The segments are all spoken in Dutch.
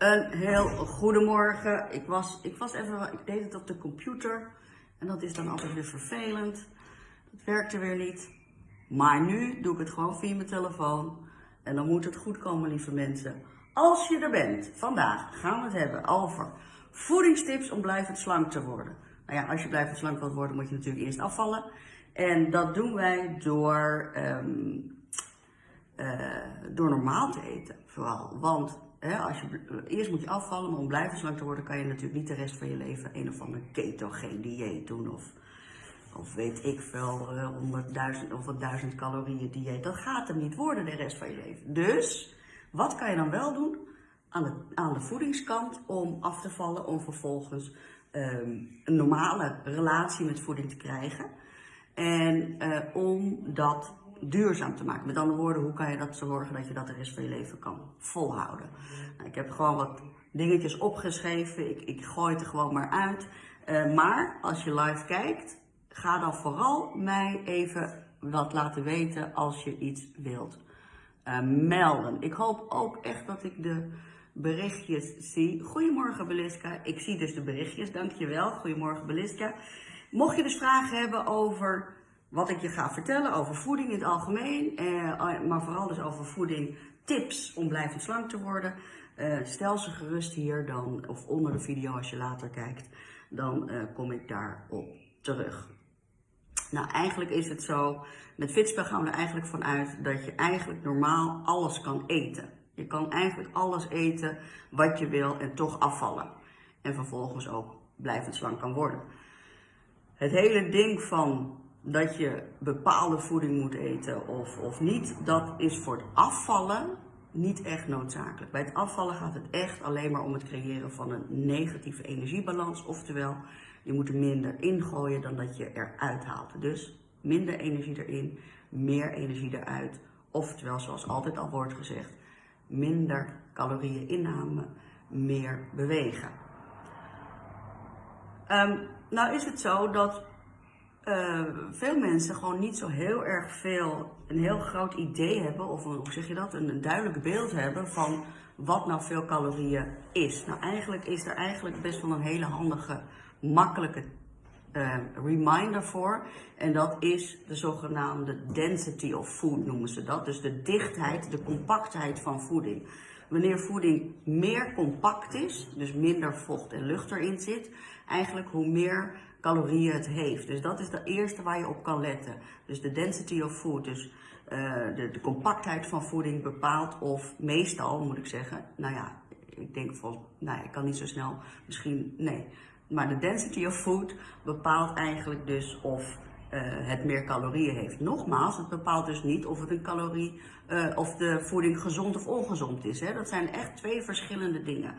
Een heel goedemorgen. Ik was, ik was even, ik deed het op de computer. En dat is dan altijd weer vervelend. Het werkte weer niet. Maar nu doe ik het gewoon via mijn telefoon. En dan moet het goed komen, lieve mensen. Als je er bent, vandaag gaan we het hebben over voedingstips om blijvend slank te worden. Nou ja, als je blijvend slank wilt worden, moet je natuurlijk eerst afvallen. En dat doen wij door, ehm, eh, door normaal te eten, vooral. Want als je, eerst moet je afvallen, maar om blijvend slank te worden, kan je natuurlijk niet de rest van je leven een of ander ketogeen dieet doen. Of, of weet ik veel, uh, 100.000 of 1000 calorieën dieet. Dat gaat hem niet worden de rest van je leven. Dus, wat kan je dan wel doen aan de, aan de voedingskant om af te vallen, om vervolgens um, een normale relatie met voeding te krijgen? En uh, om dat duurzaam te maken. Met andere woorden, hoe kan je dat zorgen dat je dat de rest van je leven kan volhouden? Nou, ik heb gewoon wat dingetjes opgeschreven. Ik, ik gooi het er gewoon maar uit. Uh, maar als je live kijkt, ga dan vooral mij even wat laten weten als je iets wilt uh, melden. Ik hoop ook echt dat ik de berichtjes zie. Goedemorgen Beliska. Ik zie dus de berichtjes, dankjewel. Goedemorgen Beliska. Mocht je dus vragen hebben over wat ik je ga vertellen, over voeding in het algemeen, eh, maar vooral dus over voeding, tips om blijvend slank te worden, eh, stel ze gerust hier dan, of onder de video als je later kijkt, dan eh, kom ik daarop terug. Nou, eigenlijk is het zo, met Fitspel gaan we er eigenlijk vanuit dat je eigenlijk normaal alles kan eten. Je kan eigenlijk alles eten wat je wil en toch afvallen. En vervolgens ook blijvend slank kan worden. Het hele ding van dat je bepaalde voeding moet eten of, of niet, dat is voor het afvallen niet echt noodzakelijk. Bij het afvallen gaat het echt alleen maar om het creëren van een negatieve energiebalans. Oftewel, je moet er minder ingooien dan dat je eruit haalt. Dus minder energie erin, meer energie eruit. Oftewel, zoals altijd al wordt gezegd, minder calorieën inname, meer bewegen. Um, nou is het zo dat uh, veel mensen gewoon niet zo heel erg veel, een heel groot idee hebben, of hoe zeg je dat, een, duidelijk beeld hebben van wat nou veel calorieën is. Nou eigenlijk is er eigenlijk best wel een hele handige, makkelijke uh, reminder voor. En dat is de zogenaamde density of food noemen ze dat. Dus de dichtheid, de compactheid van voeding. Wanneer voeding meer compact is, dus minder vocht en lucht erin zit, eigenlijk hoe meer calorieën het heeft. Dus dat is de eerste waar je op kan letten. Dus de density of food, dus uh, de, de, compactheid van voeding bepaalt of meestal, moet ik zeggen, nou ja, ik denk van, nou ik kan niet zo snel, misschien, nee. Maar de density of food bepaalt eigenlijk dus of uh, het meer calorieën heeft. Nogmaals, het bepaalt dus niet of het een calorie, uh, of de voeding gezond of ongezond is. Hè? Dat zijn echt twee verschillende dingen.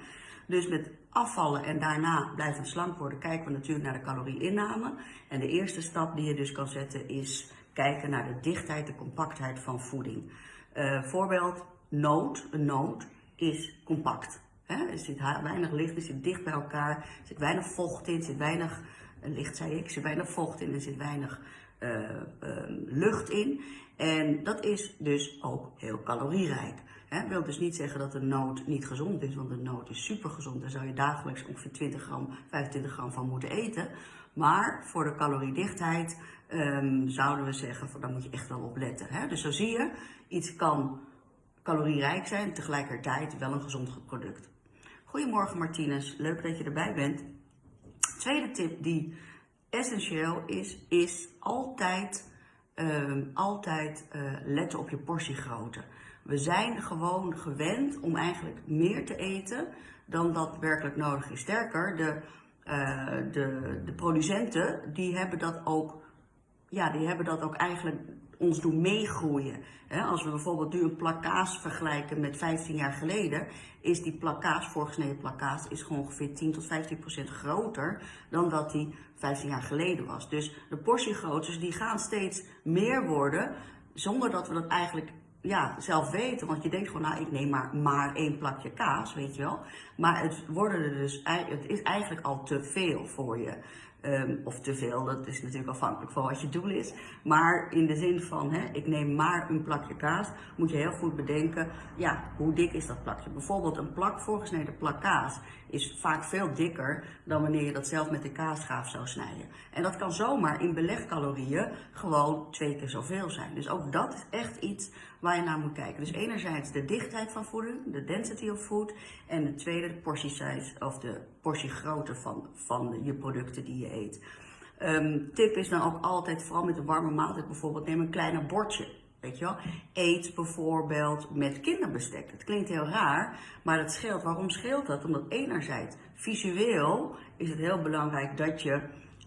Dus met afvallen en daarna blijven slank worden, kijken we natuurlijk naar de calorieinname. En de eerste stap die je dus kan zetten is kijken naar de dichtheid, de compactheid van voeding. Uh, voorbeeld, noot, een noot is compact. Er zit weinig licht, er zit dicht bij elkaar, er zit weinig vocht in, er zit weinig, licht zei ik, er zit weinig vocht in, er zit weinig uh, lucht in. En dat is dus ook heel calorierijk. Dat wil dus niet zeggen dat een noot niet gezond is, want een noot is super gezond. Daar zou je dagelijks ongeveer 20 gram, 25 gram van moeten eten. Maar voor de caloriedichtheid um, zouden we zeggen, daar moet je echt wel op letten. Hè? Dus zo zie je, iets kan calorierijk zijn, tegelijkertijd wel een gezond product. Goedemorgen Martinez, leuk dat je erbij bent. Tweede tip die essentieel is, is altijd, um, altijd uh, letten op je portiegrootte. We zijn gewoon gewend om eigenlijk meer te eten dan dat werkelijk nodig is. Sterker, de, uh, de, de producenten die hebben dat ook, ja, die hebben dat ook eigenlijk ons doen meegroeien. als we bijvoorbeeld nu een plakkaas vergelijken met 15 jaar geleden, is die plakkaas, voorgesneden plakkaas, is gewoon ongeveer 10 tot 15 procent groter dan dat die 15 jaar geleden was. Dus de portiegroottes die gaan steeds meer worden, zonder dat we dat eigenlijk ja, zelf weten. Want je denkt gewoon, nou, ik neem maar, maar één plakje kaas, weet je wel. Maar het, worden er dus, het is eigenlijk al te veel voor je. Ehm, of te veel, dat is natuurlijk afhankelijk van wat je doel is. Maar in de zin van, hè, ik neem maar een plakje kaas, moet je heel goed bedenken, ja, hoe dik is dat plakje? Bijvoorbeeld een plak, voorgesneden plak kaas, is vaak veel dikker dan wanneer je dat zelf met de kaasschaaf zou snijden. En dat kan zomaar in belegcalorieën gewoon twee keer zoveel zijn. Dus ook dat is echt iets waar je naar moet kijken. Dus enerzijds de dichtheid van voeding, de density of food. En de tweede, de portie size of de portiegrootte van, van je producten die je eet. Um, tip is dan ook altijd, vooral met een warme maaltijd bijvoorbeeld, neem een kleiner bordje. Weet je wel? Eet bijvoorbeeld met kinderbestek. Het klinkt heel raar, maar dat scheelt. Waarom scheelt dat? Omdat enerzijds visueel is het heel belangrijk dat je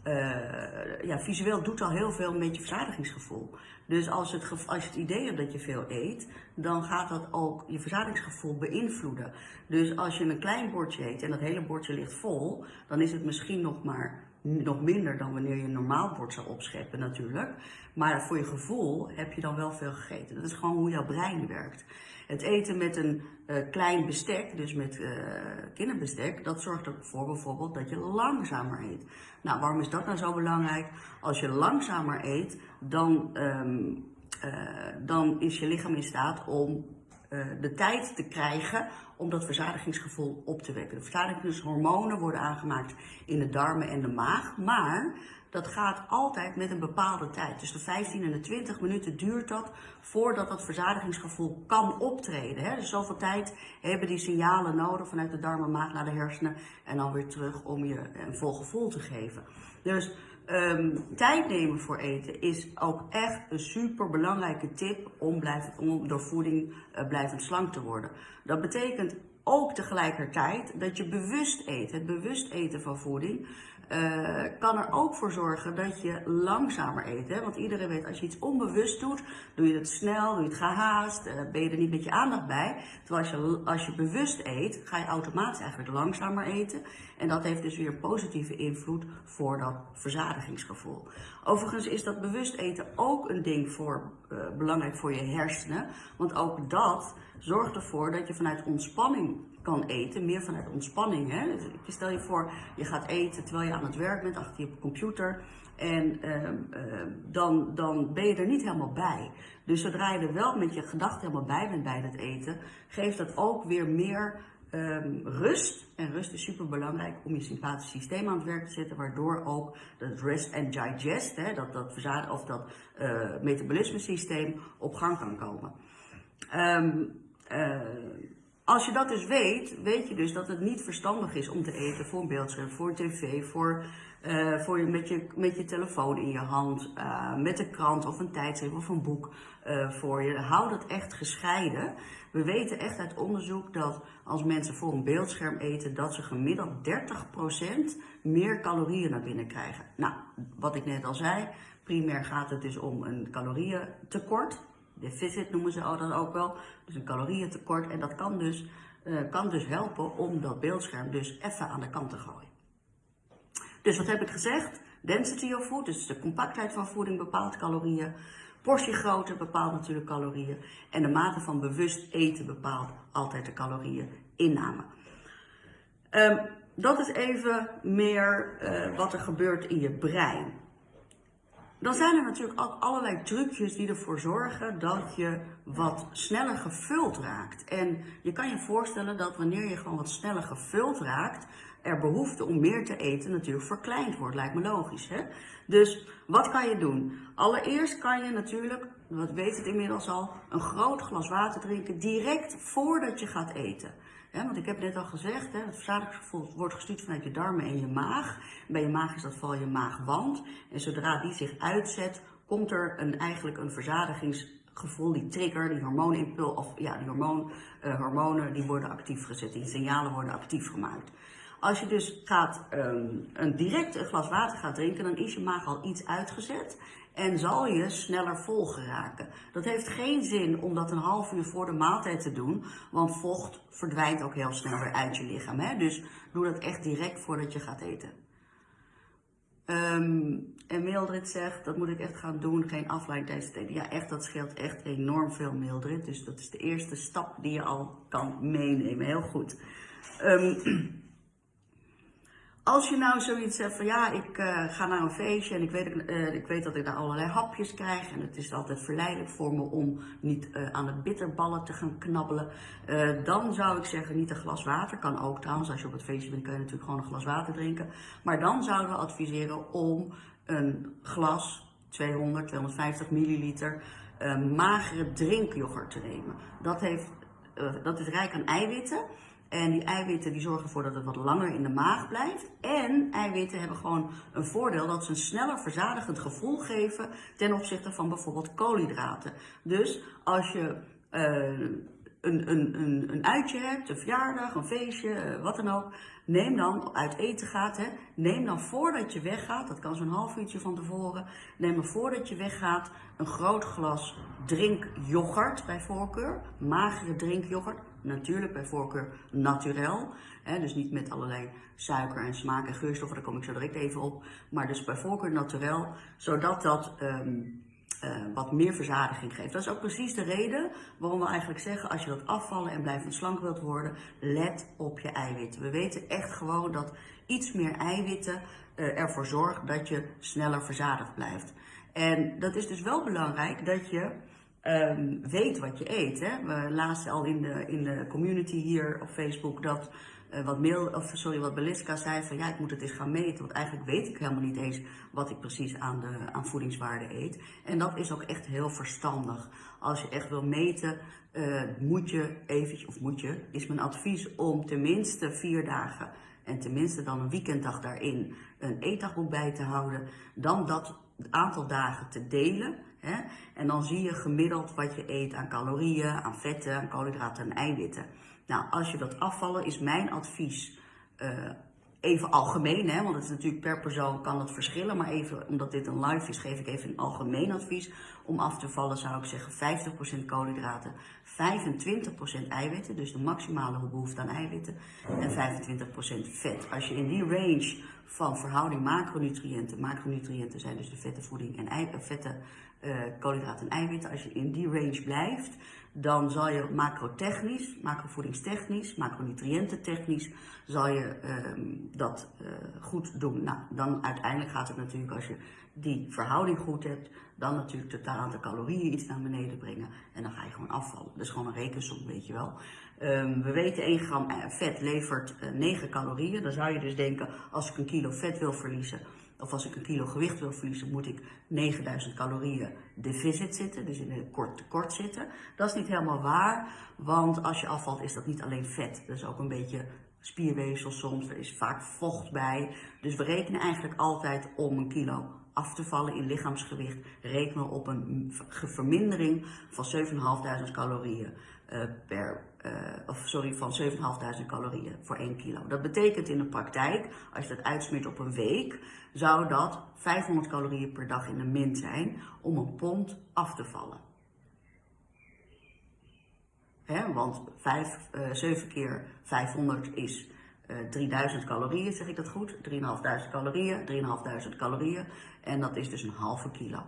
uh, ja, visueel doet al heel veel met je verzadigingsgevoel. Dus als, het, als je het idee hebt dat je veel eet, dan gaat dat ook je verzadigingsgevoel beïnvloeden. Dus als je een klein bordje eet en dat hele bordje ligt vol, dan is het misschien nog maar nog minder dan wanneer je een normaal bord zou opscheppen natuurlijk. Maar voor je gevoel heb je dan wel veel gegeten. Dat is gewoon hoe jouw brein werkt. Het eten met een uh, klein bestek, dus met uh, kinderbestek, dat zorgt ervoor bijvoorbeeld dat je langzamer eet. Nou, waarom is dat nou zo belangrijk? Als je langzamer eet, dan, um, uh, dan is je lichaam in staat om de tijd te krijgen om dat verzadigingsgevoel op te wekken. De verzadigingshormonen worden aangemaakt in de darmen en de maag, maar dat gaat altijd met een bepaalde tijd. Dus de 15 en de 20 minuten duurt dat voordat dat verzadigingsgevoel kan optreden. Hè? Dus zoveel tijd hebben die signalen nodig vanuit de darmen, maag naar de hersenen en dan weer terug om je een vol gevoel te geven. Dus um, tijd nemen voor eten is ook echt een super belangrijke tip om, om door voeding uh, blijvend slank te worden. Dat betekent ook tegelijkertijd dat je bewust eet. Het bewust eten van voeding uh, kan er ook voor zorgen dat je langzamer eet. Hè? Want iedereen weet, als je iets onbewust doet, doe je het snel, doe je het gehaast, uh, ben je er niet met je aandacht bij. Terwijl als je, als je bewust eet, ga je automatisch eigenlijk langzamer eten. En dat heeft dus weer positieve invloed voor dat verzadigingsgevoel. Overigens is dat bewust eten ook een ding voor, uh, belangrijk voor je hersenen. Want ook dat zorgt ervoor dat je vanuit ontspanning kan eten, meer vanuit ontspanning. Hè? Dus stel je voor, je gaat eten terwijl je aan het werk bent, achter je computer. En uh, uh, dan, dan ben je er niet helemaal bij. Dus zodra je er wel met je gedachten helemaal bij bent bij het eten, geeft dat ook weer meer um, rust. En rust is super belangrijk om je sympathisch systeem aan het werk te zetten, waardoor ook dat rest and digest, hè, dat, dat, of dat uh, metabolisme systeem op gang kan komen. Um, als je dat dus weet, weet je dus dat het niet verstandig is om te eten voor een beeldscherm, voor tv, voor, uh, voor je, met, je, met je telefoon in je hand, uh, met een krant of een tijdschrift of een boek uh, voor je. Hou dat echt gescheiden. We weten echt uit onderzoek dat als mensen voor een beeldscherm eten, dat ze gemiddeld 30% meer calorieën naar binnen krijgen. Nou, wat ik net al zei, primair gaat het dus om een calorieëntekort deficit noemen ze dat ook wel. Dus een calorieëntekort. En dat kan dus, uh, kan dus helpen om dat beeldscherm dus even aan de kant te gooien. Dus wat heb ik gezegd? Density of food, dus de compactheid van voeding bepaalt calorieën. Portiegrootte bepaalt natuurlijk calorieën. En de mate van bewust eten bepaalt altijd de calorieën inname. Um, dat is even meer uh, wat er gebeurt in je brein. Dan zijn er natuurlijk ook allerlei trucjes die ervoor zorgen dat je wat sneller gevuld raakt. En je kan je voorstellen dat wanneer je gewoon wat sneller gevuld raakt, er behoefte om meer te eten natuurlijk verkleind wordt. Lijkt me logisch, hè? Dus wat kan je doen? Allereerst kan je natuurlijk, wat weet het inmiddels al, een groot glas water drinken direct voordat je gaat eten. Want ik heb net al gezegd, hè, het verzadigingsgevoel wordt gestuurd vanuit je darmen en je maag. Bij je maag is dat vooral je maagwand. En zodra die zich uitzet, komt er een, eigenlijk een verzadigingsgevoel, die trigger, die hormooninpul, of ja, die hormoon, uh, hormonen, die worden actief gezet, die signalen worden actief gemaakt. Als je dus gaat, um, een direct een glas water gaat drinken, dan is je maag al iets uitgezet en zal je sneller vol geraken. Dat heeft geen zin om dat een half uur voor de maaltijd te doen, want vocht verdwijnt ook heel snel weer uit je lichaam. Hè? Dus doe dat echt direct voordat je gaat eten. Um, en Mildred zegt, dat moet ik echt gaan doen, geen afleiding. Ja, echt, dat scheelt echt enorm veel Mildred. Dus dat is de eerste stap die je al kan meenemen. Heel goed. Um, Als je nou zoiets hebt van ja, ik uh, ga naar een feestje en ik weet, uh, ik weet dat ik daar allerlei hapjes krijg. En het is altijd verleidelijk voor me om niet uh, aan de bitterballen te gaan knabbelen. dan zou ik zeggen niet een glas water. Kan ook trouwens, als je op het feestje bent kun je natuurlijk gewoon een glas water drinken. Maar dan zouden we adviseren om een glas 200, 250 milliliter magere drinkyoghurt te nemen. Dat, heeft, dat is rijk aan eiwitten. En die eiwitten die zorgen ervoor dat het wat langer in de maag blijft. En eiwitten hebben gewoon een voordeel dat ze een sneller verzadigend gevoel geven ten opzichte van bijvoorbeeld koolhydraten. Dus als je uh, een, een, een, een uitje hebt, een verjaardag, een feestje, uh, wat dan ook. Neem dan, uit eten gaat, hè, neem dan voordat je weggaat, dat kan zo'n half uurtje van tevoren, neem dan voordat je weggaat een groot glas drinkyoghurt bij voorkeur, magere drinkyoghurt natuurlijk bij voorkeur naturel. Hè, dus niet met allerlei suiker en smaak en geurstoffen, daar kom ik zo direct even op. Maar dus bij voorkeur naturel, zodat dat um, uh, wat meer verzadiging geeft. Dat is ook precies de reden waarom we eigenlijk zeggen, als je dat afvallen en blijvend slank wilt worden, let op je eiwitten. We weten echt gewoon dat iets meer eiwitten uh, ervoor zorgt dat je sneller verzadigd blijft. En dat is dus wel belangrijk dat je um, weet wat je eet. Hè? We lazen al in de, in de community hier op Facebook dat uh, wat, mail, of, sorry, wat Beliska zei van ja, ik moet het eens gaan meten. Want eigenlijk weet ik helemaal niet eens wat ik precies aan, de, aan voedingswaarde eet. En dat is ook echt heel verstandig. Als je echt wil meten, uh, moet je eventjes, of moet je, is mijn advies om tenminste vier dagen en tenminste dan een weekenddag daarin een eetdagboek bij te houden. Dan dat aantal dagen te delen. Hè? En dan zie je gemiddeld wat je eet aan calorieën, aan vetten, aan koolhydraten en eiwitten. Nou, als je wilt afvallen, is mijn advies uh, even algemeen, hè, want het is natuurlijk per persoon kan het verschillen, maar even omdat dit een live is, geef ik even een algemeen advies. Om af te vallen zou ik zeggen 50% koolhydraten, 25% eiwitten, dus de maximale behoefte aan eiwitten, en 25% vet. Als je in die range van verhouding macronutriënten, macronutriënten zijn dus de vette voeding en vette koolhydraten en eiwitten, als je in die range blijft, dan zal je macrotechnisch, macrovoedingstechnisch, macronutriëntentechnisch, zal je uh, dat uh, goed doen. Nou, dan uiteindelijk gaat het natuurlijk als je die verhouding goed hebt, dan natuurlijk totaal aantal calorieën iets naar beneden brengen en dan ga je gewoon afvallen. Dat is gewoon een rekensom, weet je wel. Um, we weten 1 gram eh, vet levert uh, 9 calorieën. Dan zou je dus denken, als ik een kilo vet wil verliezen, of als ik een kilo gewicht wil verliezen, moet ik 9000 calorieën deficit zitten, dus in een kort tekort zitten. Dat is niet helemaal waar, want als je afvalt is dat niet alleen vet, dat is ook een beetje spierweefsel soms, er is vaak vocht bij. Dus we rekenen eigenlijk altijd om een kilo af te vallen in lichaamsgewicht, rekenen op een vermindering van 7.500 calorieën uh, per, uh, of sorry, van 7.500 calorieën voor 1 kilo. Dat betekent in de praktijk, als je dat uitsmeert op een week, zou dat 500 calorieën per dag in de min zijn om een pond af te vallen. Want 5, uh, 7 keer 500 is uh, eh, 3000 calorieën, zeg ik dat goed? 3.500 calorieën, 3.500 calorieën. En dat is dus een halve kilo.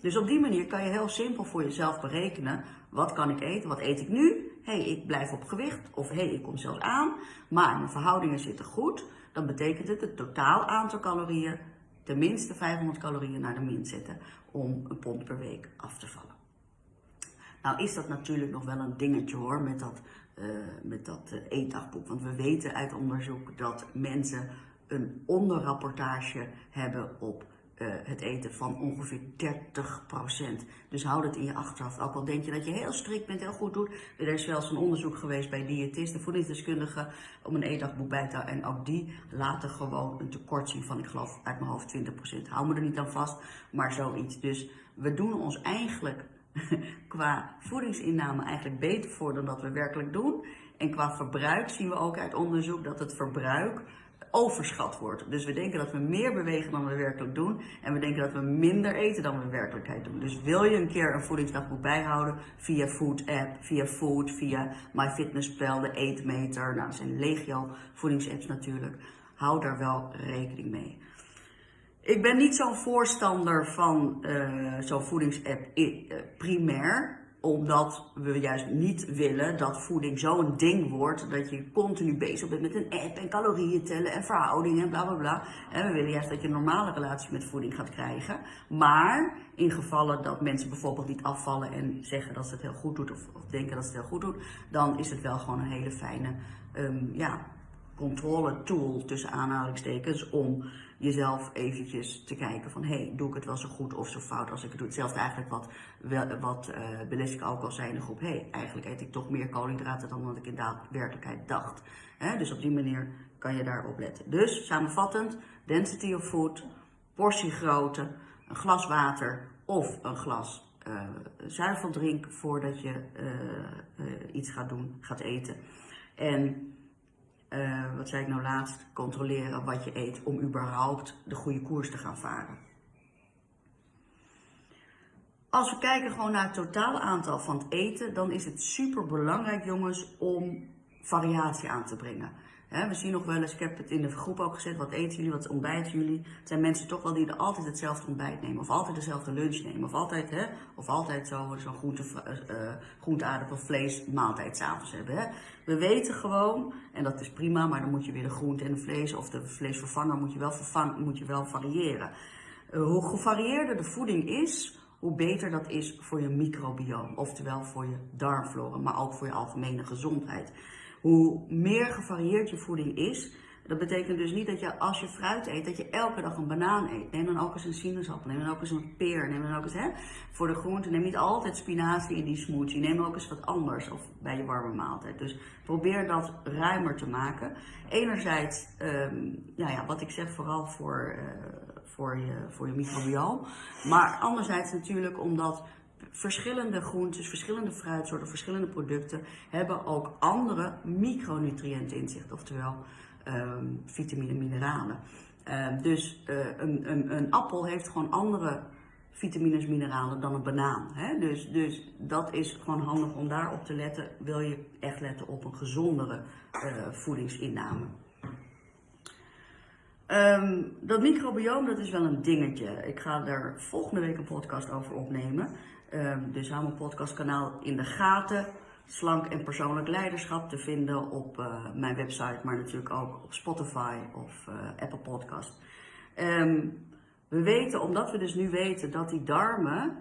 Dus op die manier kan je heel simpel voor jezelf berekenen. Wat kan ik eten? Wat eet ik nu? Hé, hey, ik blijf op gewicht. Of hé, hey, ik kom zelfs aan. Maar mijn verhoudingen zitten goed. Dan betekent het het totaal aantal calorieën tenminste 500 calorieën naar de min zetten om een pond per week af te vallen. Nou is dat natuurlijk nog wel een dingetje hoor met dat, uh, met dat uh, eetdagboek. Want we weten uit onderzoek dat mensen een onderrapportage hebben op uh, het eten van ongeveer 30%. Dus houd het in je achterhoofd. Ook al denk je dat je heel strikt bent, heel goed doet. Er is eens een onderzoek geweest bij diëtisten, voedingsdeskundigen, om een eetdagboek bij te houden. En ook die laten gewoon een tekort zien van, ik geloof uit mijn hoofd 20%. Hou me er niet aan vast, maar zoiets. Dus we doen ons eigenlijk qua voedingsinname eigenlijk beter voor dan dat we werkelijk doen. En qua verbruik zien we ook uit onderzoek dat het verbruik overschat wordt. Dus we denken dat we meer bewegen dan we werkelijk doen. En we denken dat we minder eten dan we werkelijkheid doen. Dus wil je een keer een voedingsdagboek bijhouden via Food App, via Food, via MyFitnessPal, de Eetmeter. Nou, dat zijn legio voedingsapps natuurlijk. Hou daar wel rekening mee. Ik ben niet zo'n voorstander van uh, zo'n voedingsapp uh, primair. Omdat we juist niet willen dat voeding zo'n ding wordt dat je continu bezig bent met een app en calorieën tellen en verhoudingen en bla bla bla. En we willen juist dat je een normale relatie met voeding gaat krijgen. Maar in gevallen dat mensen bijvoorbeeld niet afvallen en zeggen dat ze het heel goed doet of, denken dat ze het heel goed doet, dan is het wel gewoon een hele fijne um, ja, controle tool tussen aanhalingstekens om jezelf eventjes te kijken van hey, doe ik het wel zo goed of zo fout als ik het doe. Hetzelfde eigenlijk wat, wat uh, ook al zei in de groep, hey, eigenlijk eet ik toch meer koolhydraten dan wat ik in werkelijkheid dacht. dus op die manier kan je daarop letten. Dus samenvattend, density of food, portiegrootte, een glas water of een glas uh, zuiveldrink voordat je uh, iets gaat doen, gaat eten. En uh, wat zei ik nou laatst, controleren wat je eet om überhaupt de goede koers te gaan varen. Als we kijken gewoon naar het totale aantal van het eten, dan is het super belangrijk jongens om variatie aan te brengen we zien nog wel eens, ik heb het in de groep ook gezet, wat eten jullie, wat ontbijten jullie? Het zijn mensen toch wel die altijd hetzelfde ontbijt nemen, of altijd dezelfde lunch nemen, of altijd, of altijd zo'n zo groente, uh, groente, aardappel, vlees maaltijd s'avonds hebben. We weten gewoon, en dat is prima, maar dan moet je weer de groente en de vlees, of de vleesvervanger moet je wel, moet je wel variëren. Uh, hoe gevarieerder de voeding is, hoe beter dat is voor je microbioom, oftewel voor je darmflora, maar ook voor je algemene gezondheid. Hoe meer gevarieerd je voeding is, dat betekent dus niet dat je als je fruit eet, dat je elke dag een banaan eet. Neem dan ook eens een sinaasappel, neem dan ook eens een peer, neem dan ook eens, hè, voor de groente, neem niet altijd spinazie in die smoothie, neem ook eens wat anders of bij je warme maaltijd. Dus probeer dat ruimer te maken. Enerzijds, um, nou ja, wat ik zeg, vooral voor, uh, voor je, voor je microbioom. Maar anderzijds natuurlijk omdat verschillende groentes, verschillende fruitsoorten, verschillende producten hebben ook andere micronutriënten in zich, oftewel um, vitamine, mineralen. Uh, dus uh, een, een, een, appel heeft gewoon andere vitamines, mineralen dan een banaan. Hè? Dus, dus dat is gewoon handig om daarop te letten. Wil je echt letten op een gezondere uh, voedingsinname. Um, dat microbioom, dat is wel een dingetje. Ik ga er volgende week een podcast over opnemen. Um, hou mijn podcastkanaal in de gaten. Slank en persoonlijk leiderschap te vinden op uh, mijn website, maar natuurlijk ook op Spotify of uh, Apple Podcast. Um, we weten, omdat we dus nu weten dat die darmen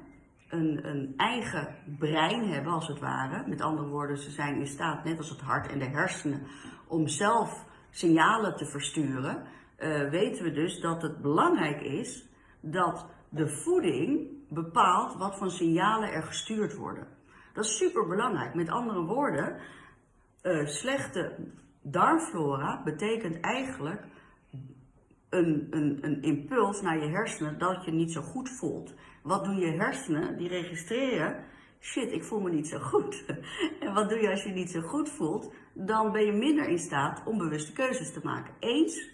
een, een, eigen brein hebben, als het ware. Met andere woorden, ze zijn in staat, net als het hart en de hersenen, om zelf signalen te versturen. Uh, weten we dus dat het belangrijk is dat de voeding bepaalt wat voor signalen er gestuurd worden. Dat is super belangrijk. Met andere woorden, uh, slechte darmflora betekent eigenlijk een, een, een impuls naar je hersenen dat je niet zo goed voelt. Wat doen je hersenen? Die registreren, shit, ik voel me niet zo goed. en wat doe je als je niet zo goed voelt? Dan ben je minder in staat om bewuste keuzes te maken. Eens?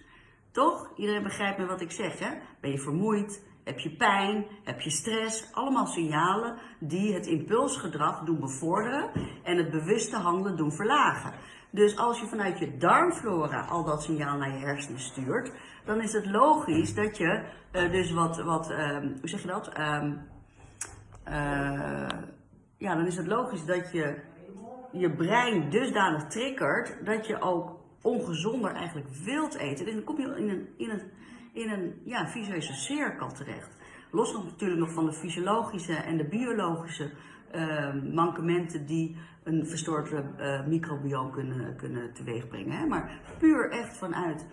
Toch? Iedereen begrijpt me wat ik zeg, hè? Ben je vermoeid? Heb je pijn? Heb je stress? Allemaal signalen die het impulsgedrag doen bevorderen en het bewuste handelen doen verlagen. Dus als je vanuit je darmflora al dat signaal naar je hersenen stuurt, dan is het logisch dat je uh, dus wat, wat uh, hoe zeg je dat? Uh, ja, dan is het logisch dat je je brein dusdanig triggert dat je ook ongezonder eigenlijk wilt eten. Dus dan kom je in een, in een in een ja, visuele cirkel terecht. Los natuurlijk nog van de fysiologische en de biologische uh, mankementen die een verstoord uh, microbioom kunnen, kunnen teweegbrengen. Hè? Maar puur echt vanuit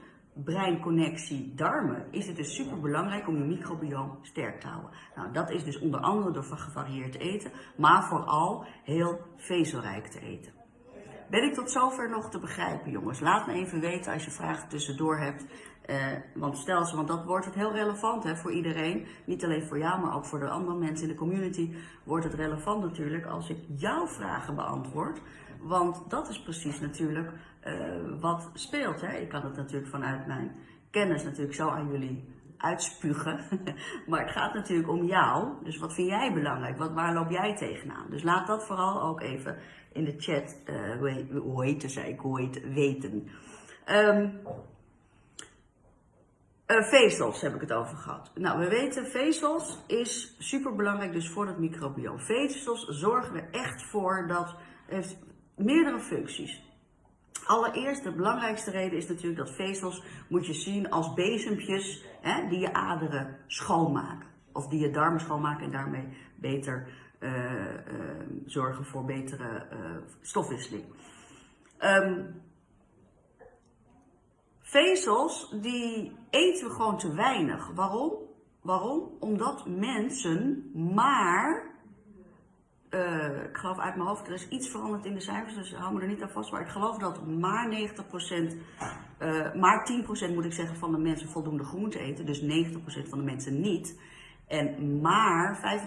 breinconnectie darmen is het dus super belangrijk om je microbioom sterk te houden. Nou, dat is dus onder andere door gevarieerd te eten, maar vooral heel vezelrijk te eten. Ben ik tot zover nog te begrijpen, jongens? Laat me even weten als je vragen tussendoor hebt. Uh, want stel ze, want dat wordt het heel relevant hè, voor iedereen. Niet alleen voor jou, maar ook voor de andere mensen in de community. Wordt het relevant natuurlijk als ik jouw vragen beantwoord. Want dat is precies natuurlijk uh, wat speelt. Hè. Ik kan het natuurlijk vanuit mijn kennis natuurlijk zo aan jullie uitspugen. maar het gaat natuurlijk om jou. Dus wat vind jij belangrijk? Wat, waar loop jij tegenaan? Dus laat dat vooral ook even in de chat uh, hoe ik, weten. Um, Uh, vezels heb ik het over gehad. Nou, we weten, vezels is super belangrijk dus voor het microbioom. Vezels zorgen er echt voor dat heeft meerdere functies. Allereerst, de belangrijkste reden is natuurlijk dat vezels moet je zien als bezempjes hè, die je aderen schoonmaken. Of die je darmen schoonmaken en daarmee beter uh, uh, zorgen voor betere stofwisseling. Um, vezels, die eten we gewoon te weinig. Waarom? Waarom? Omdat mensen maar uh, ik geloof uit mijn hoofd, er is iets veranderd in de cijfers, dus hou me er niet aan vast. Maar ik geloof dat maar 90%, uh, maar 10% moet ik zeggen van de mensen voldoende groente eten. Dus 90% van de mensen niet. En maar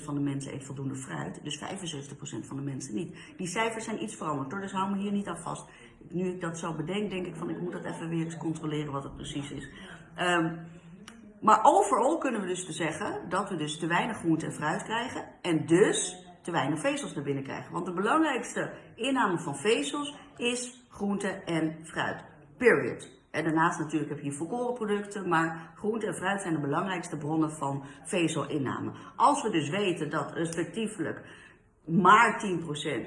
25% van de mensen eet voldoende fruit. Dus 75% van de mensen niet. Die cijfers zijn iets veranderd dus hou me hier niet aan vast. Nu ik dat zo bedenk, denk ik van ik moet dat even weer eens controleren wat het precies is. Um, maar overal kunnen we dus te zeggen dat we dus te weinig groente en fruit krijgen. En dus te weinig vezels naar binnen krijgen. Want de belangrijkste inname van vezels is groente en fruit. Period. En daarnaast natuurlijk heb je volkoren producten, maar groente en fruit zijn de belangrijkste bronnen van vezelinname. Als we dus weten dat respectievelijk maar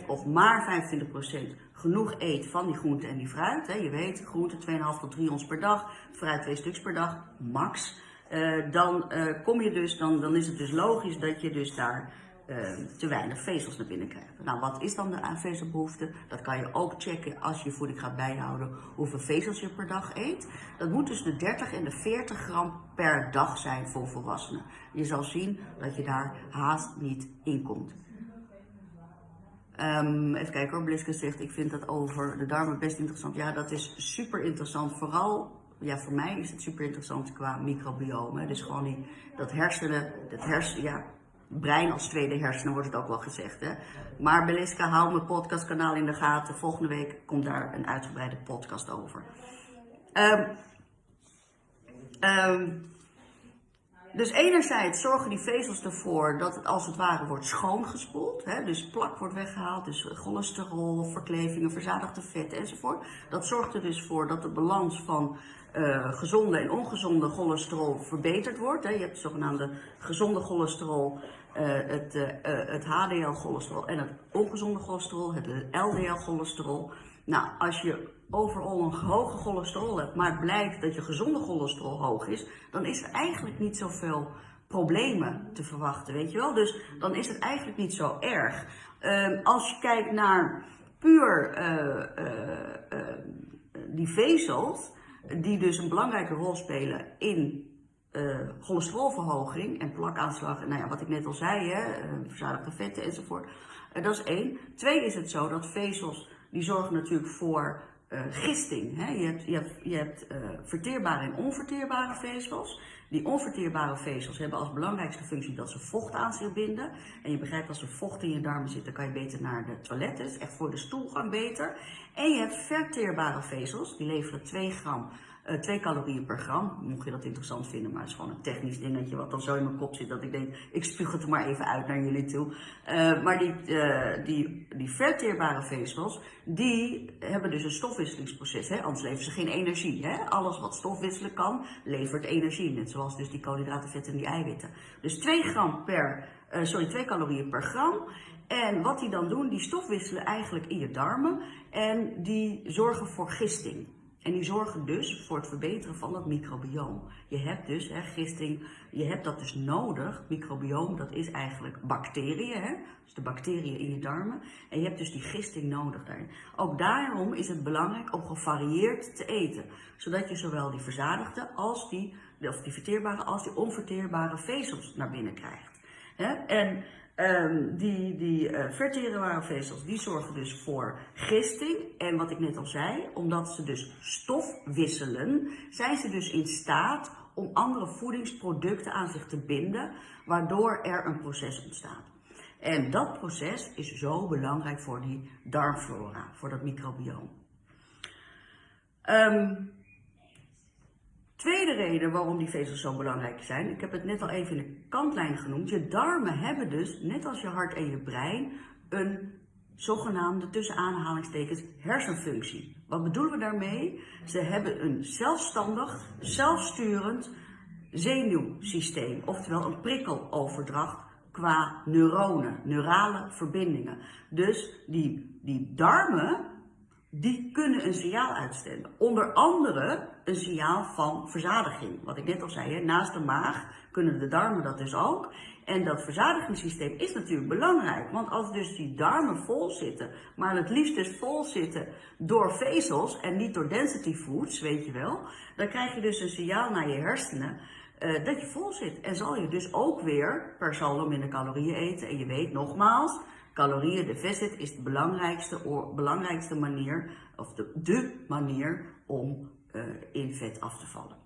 10% of maar 25% genoeg eet van die groente en die fruit. Hè. Je weet, groente 2,5 tot 3 ons per dag, fruit 2 stuks per dag, max. Uh, dan, uh, kom je dus, dan, dan is het dus logisch dat je dus daar Ehm, te weinig vezels naar binnen krijgen. Nou, wat is dan de vezelbehoefte? Dat kan je ook checken als je voeding gaat bijhouden hoeveel vezels je per dag eet. Dat moet dus de 30 en de 40 gram per dag zijn voor volwassenen. Je zal zien dat je daar haast niet in komt. Um, even kijken hoor, Bliske zegt, ik vind dat over de darmen best interessant. Ja, dat is super interessant. Vooral, ja, voor mij is het super interessant qua microbiome. Dus gewoon die, dat hersenen, dat hersen, ja, brein als tweede hersenen, wordt het ook wel gezegd. Hè? Maar Beliska, hou mijn podcastkanaal in de gaten. Volgende week komt daar een uitgebreide podcast over. Um, dus enerzijds zorgen die vezels ervoor dat het als het ware wordt schoongespoeld. Hè? Dus plak wordt weggehaald, dus cholesterol, verklevingen, verzadigde vetten enzovoort. Dat zorgt er dus voor dat de balans van uh, gezonde en ongezonde cholesterol verbeterd wordt. Hè? Je hebt zogenaamde gezonde cholesterol, uh, het, uh, het HDL-cholesterol en het ongezonde cholesterol, het LDL-cholesterol. Nou, als je overal een hoge cholesterol hebt, maar het blijkt dat je gezonde cholesterol hoog is, dan is er eigenlijk niet zoveel problemen te verwachten, weet je wel? Dus dan is het eigenlijk niet zo erg. Uh, als je kijkt naar puur die vezels, die dus een belangrijke rol spelen in cholesterolverhoging en plakaanslag, nou ja, wat ik net al zei, hè, verzadigde vetten enzovoort. Dat is één. Twee is het zo dat vezels, die zorgen natuurlijk voor gisting. Hè. Je hebt, je hebt, je hebt verteerbare en onverteerbare vezels. Die onverteerbare vezels hebben als belangrijkste functie dat ze vocht aan zich binden. En je begrijpt als er vocht in je darmen zit, dan kan je beter naar de toilet. Dat is echt voor de stoelgang beter. En je hebt verteerbare vezels, die leveren 2 gram uh, eh, 2 calorieën per gram, mocht je dat interessant vinden, maar het is gewoon een technisch dingetje wat dan zo in mijn kop zit dat ik denk, ik spuug het er maar even uit naar jullie toe. Uh, maar die, uh, die, die verteerbare vezels, die hebben dus een stofwisselingsproces, hè? anders leveren ze geen energie. Hè? Alles wat stofwisselen kan, levert energie, net zoals dus die koolhydraten, vetten en die eiwitten. Dus 2 gram per, sorry, 2 calorieën per gram. En wat die dan doen, die stofwisselen eigenlijk in je darmen en die zorgen voor gisting. En die zorgen dus voor het verbeteren van het microbioom. Je hebt dus, hè, gisting, je hebt dat dus nodig. Microbioom, dat is eigenlijk bacteriën, hè? dus de bacteriën in je darmen. En je hebt dus die gisting nodig daarin. Ook daarom is het belangrijk om gevarieerd te eten. Zodat je zowel die verzadigde als die, of die verteerbare als die onverteerbare vezels naar binnen krijgt. Hè? En Um, die die uh, verteerbare vezels die zorgen dus voor gisting. En wat ik net al zei, omdat ze dus stof wisselen, zijn ze dus in staat om andere voedingsproducten aan zich te binden, waardoor er een proces ontstaat. En dat proces is zo belangrijk voor die darmflora, voor dat microbioom. Um, Tweede reden waarom die vezels zo belangrijk zijn, ik heb het net al even in de kantlijn genoemd. Je darmen hebben dus, net als je hart en je brein, een zogenaamde tussen aanhalingstekens hersenfunctie. Wat bedoelen we daarmee? Ze hebben een zelfstandig, zelfsturend zenuwsysteem, oftewel een prikkeloverdracht qua neuronen, neurale verbindingen. Dus die, die darmen, die kunnen een signaal uitzenden. Onder andere een signaal van verzadiging. Wat ik net al zei, naast de maag kunnen de darmen dat dus ook. En dat verzadigingssysteem is natuurlijk belangrijk. Want als dus die darmen vol zitten, maar het liefst dus vol zitten door vezels en niet door density foods, weet je wel. Dan krijg je dus een signaal naar je hersenen uh, dat je vol zit. En zal je dus ook weer per saldo minder calorieën eten. En je weet nogmaals, calorieën deficit is de belangrijkste, belangrijkste manier, of de, de manier om uh, in vet af te vallen.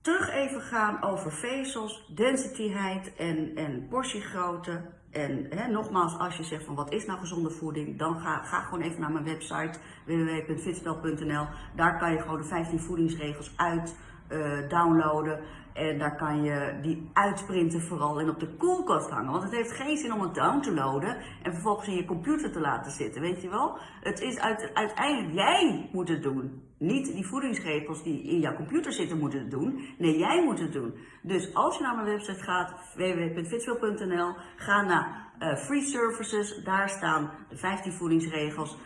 Terug even gaan over vezels, densityheid en, en portiegrootte. En hè, nogmaals, als je zegt van wat is nou gezonde voeding, dan ga, ga gewoon even naar mijn website www.fitspel.nl. Daar kan je gewoon de 15 voedingsregels uit uh, downloaden. En daar kan je die uitprinten vooral en op de koelkast hangen. Want het heeft geen zin om het down te loaden en vervolgens in je computer te laten zitten, weet je wel? Het is uiteindelijk, jij moet het doen. Niet die voedingsregels die in jouw computer zitten moeten het doen. Nee, jij moet het doen. Dus als je naar mijn website gaat, www.fitswil.nl, ga naar uh, Free Services. Daar staan de 15 voedingsregels.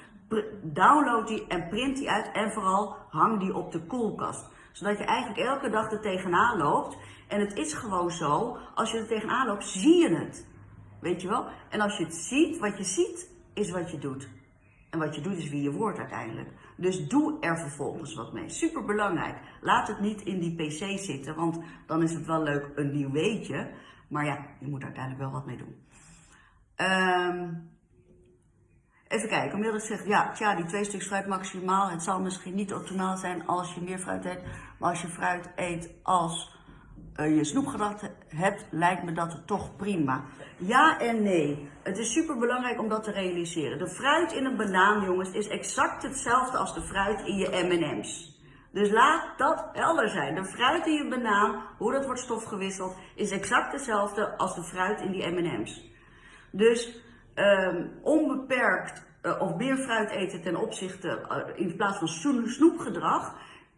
Download die en print die uit en vooral hang die op de koelkast zodat je eigenlijk elke dag er tegenaan loopt. En het is gewoon zo, als je er tegenaan loopt, zie je het. Weet je wel? En als je het ziet, wat je ziet, is wat je doet. En wat je doet is wie je wordt uiteindelijk. Dus doe er vervolgens wat mee. Super belangrijk. Laat het niet in die pc zitten, want dan is het wel leuk een nieuw weetje. Maar ja, je moet uiteindelijk wel wat mee doen. Um, Even kijken, Milde zegt, ja, tja, die twee stuks fruit maximaal. Het zal misschien niet optimaal zijn als je meer fruit eet. Maar als je fruit eet als uh, je snoepgedacht hebt, lijkt me dat toch prima. Ja en nee. Het is super belangrijk om dat te realiseren. De fruit in een banaan, jongens, is exact hetzelfde als de fruit in je M&M's. Dus laat dat helder zijn. De fruit in je banaan, hoe dat wordt stofgewisseld, is exact hetzelfde als de fruit in die M&M's. Dus um, onbeperkt uh, of meer fruit eten ten opzichte uh, in plaats van snoepgedrag.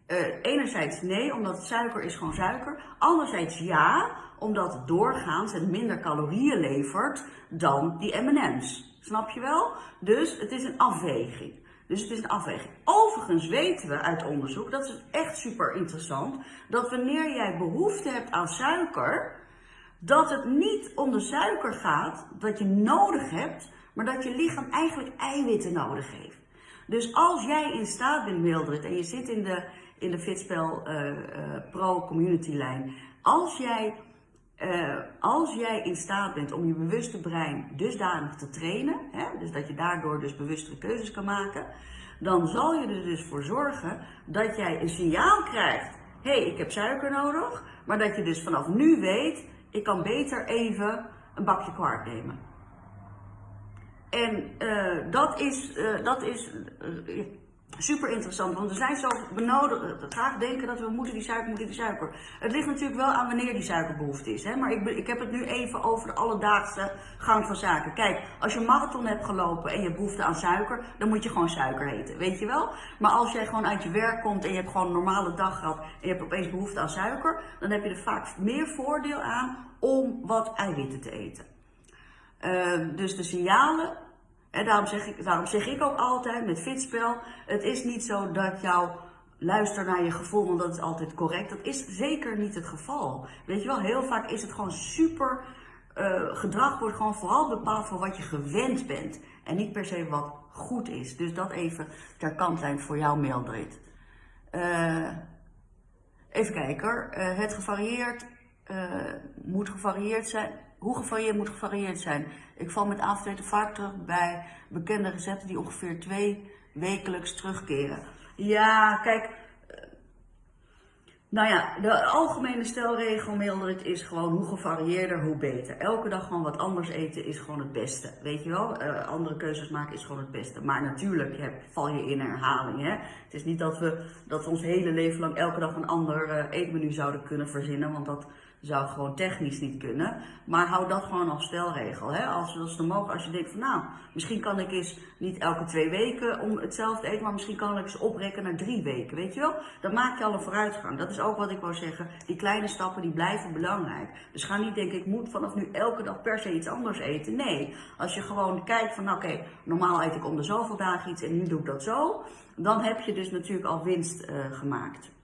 Uh, enerzijds nee, omdat suiker is gewoon suiker. Anderzijds ja, omdat het doorgaans het minder calorieën levert dan die M&M's. Snap je wel? Dus het is een afweging. Dus het is een afweging. Overigens weten we uit onderzoek, dat is echt super interessant, dat wanneer jij behoefte hebt aan suiker, dat het niet om de suiker gaat dat je nodig hebt, maar dat je lichaam eigenlijk eiwitten nodig heeft. Dus als jij in staat bent, Mildred, en je zit in de, in de Fitspel uh, uh, Pro Community lijn, als jij, uh, als jij in staat bent om je bewuste brein dusdanig te trainen, hè, dus dat je daardoor dus bewustere keuzes kan maken, dan zal je er dus voor zorgen dat jij een signaal krijgt, hé, hey, ik heb suiker nodig, maar dat je dus vanaf nu weet, ik kan beter even een bakje kwart nemen. En uh, dat is, uh, dat is uh, super interessant, want we zijn zo benodigd, graag denken dat we moeten die suiker, moeten die suiker. Het ligt natuurlijk wel aan wanneer die suikerbehoefte is, hè? maar ik, ik heb het nu even over de alledaagse gang van zaken. Kijk, als je een marathon hebt gelopen en je hebt behoefte aan suiker, dan moet je gewoon suiker eten, weet je wel? Maar als jij gewoon uit je werk komt en je hebt gewoon een normale dag gehad en je hebt opeens behoefte aan suiker, dan heb je er vaak meer voordeel aan om wat eiwitten te eten. Uh, dus de signalen, en daarom zeg, ik, zeg ik ook altijd met fitspel, het is niet zo dat jouw luister naar je gevoel, want dat is altijd correct. Dat is zeker niet het geval. Weet je wel, heel vaak is het gewoon super, uh, gedrag wordt gewoon vooral bepaald voor wat je gewend bent. En niet per se wat goed is. Dus dat even ter kant zijn voor jou, Mildred. Uh, even kijken hoor. Uh, het gevarieerd moet gevarieerd zijn. Hoe gevarieerd moet gevarieerd zijn? Ik val met avondeten vaak terug bij bekende recepten die ongeveer twee wekelijks terugkeren. Ja, kijk, nou ja, de algemene stelregel, Mildred, is gewoon hoe gevarieerder, hoe beter. Elke dag gewoon wat anders eten is gewoon het beste. Weet je wel, uh, andere keuzes maken is gewoon het beste. Maar natuurlijk heb, val je in herhaling. Hè? Het is niet dat we, dat ons hele leven lang elke dag een ander uh, eetmenu zouden kunnen verzinnen. Want dat zou gewoon technisch niet kunnen. Maar hou dat gewoon als stelregel. Hè? Als, als, je denkt van nou, misschien kan ik eens niet elke twee weken om hetzelfde eten, maar misschien kan ik eens oprekken naar drie weken. Weet je wel? Dan maak je al een vooruitgang. Dat is ook wat ik wou zeggen. Die kleine stappen die blijven belangrijk. Dus ga niet denken, ik moet vanaf nu elke dag per se iets anders eten. Nee, als je gewoon kijkt van nou, oké, normaal eet ik om de zoveel dagen iets en nu doe ik dat zo. Dan heb je dus natuurlijk al winst uh, gemaakt.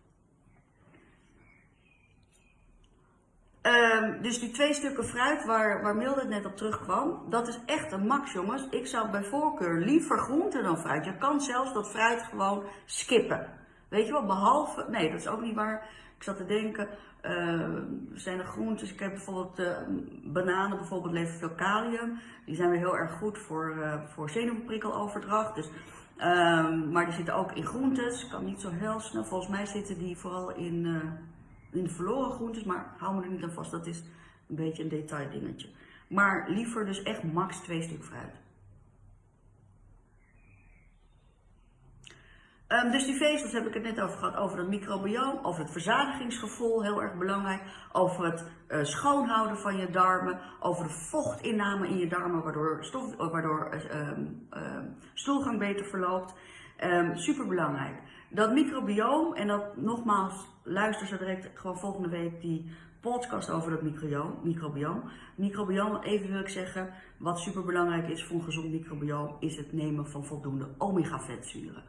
Um, dus die twee stukken fruit waar, waar Milde net op terugkwam, dat is echt een max jongens. Ik zou bij voorkeur liever groente dan fruit. Je kan zelfs dat fruit gewoon skippen. Weet je wel, behalve, nee dat is ook niet waar. Ik zat te denken, uh, zijn er groentes, ik heb bijvoorbeeld uh, bananen, bijvoorbeeld leveren veel kalium. Die zijn weer heel erg goed voor, uh, voor zenuwprikkeloverdracht. Dus, maar die zitten ook in groentes, kan niet zo heel snel. Volgens mij zitten die vooral in uh, in verloren groentes, maar hou me er niet aan vast, dat is een beetje een detail dingetje. Maar liever dus echt max twee stuk fruit. Um, dus die vezels heb ik het net over gehad, over het microbioom, over het verzadigingsgevoel, heel erg belangrijk, over het uh, schoonhouden van je darmen, over de vochtinname in je darmen, waardoor, stof, waardoor uh, uh, stoelgang beter verloopt. Um, super belangrijk. Dat microbioom, en dat nogmaals, luister zo direct gewoon volgende week die podcast over dat microbioom. Microbioom, even wil ik zeggen, wat super belangrijk is voor een gezond microbioom, is het nemen van voldoende omega-vetzuren.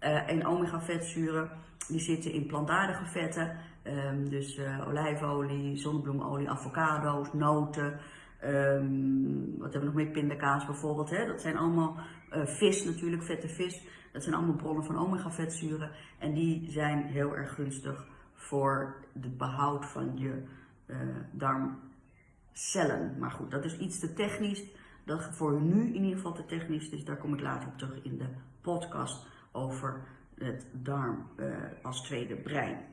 Uh, en omega-vetzuren, die zitten in plantaardige vetten, um, dus uh, olijfolie, zonnebloemolie, avocado's, noten, um, wat hebben we nog meer, pindakaas bijvoorbeeld. Hè? Dat zijn allemaal uh, vis natuurlijk, vette vis. Dat zijn allemaal bronnen van omega-vetzuren en die zijn heel erg gunstig voor het behoud van je uh, darmcellen. Maar goed, dat is iets te technisch. Dat voor nu in ieder geval te technisch, dus daar kom ik later op terug in de podcast over het darm uh, als tweede brein.